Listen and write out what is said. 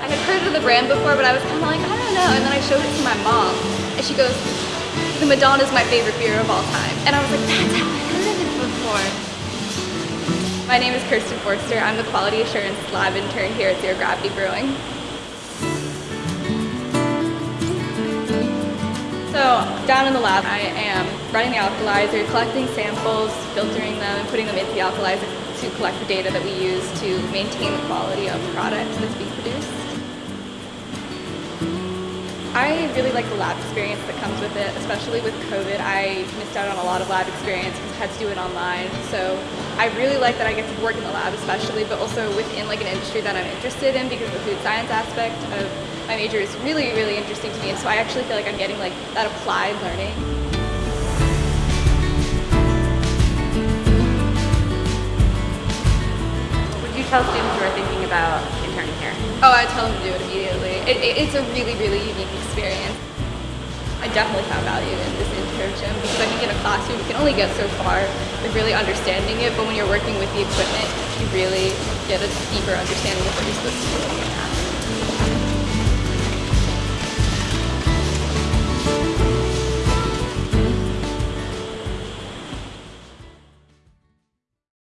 I had heard of the brand before, but I was kind of like, I don't know. And then I showed it to my mom, and she goes, the Madonna is my favorite beer of all time. And I was like, that's how I heard of it before. My name is Kirsten Forster. I'm the Quality Assurance Lab intern here at Zero Gravity Brewing. So down in the lab, I am running the Alcolyzer, collecting samples, filtering them, and putting them into the Alcolyzer to collect the data that we use to maintain the quality of the product that's being produced. I really like the lab experience that comes with it, especially with COVID. I missed out on a lot of lab experience because I had to do it online. So I really like that I get to work in the lab especially, but also within like an industry that I'm interested in because the food science aspect of my major is really, really interesting to me. And so I actually feel like I'm getting like that applied learning. Tell students who are thinking about interning here? Oh, I tell them to do it immediately. It, it, it's a really, really unique experience. I definitely found value in this internship because I think in a classroom you can only get so far with really understanding it, but when you're working with the equipment, you really get a deeper understanding of what you're supposed to do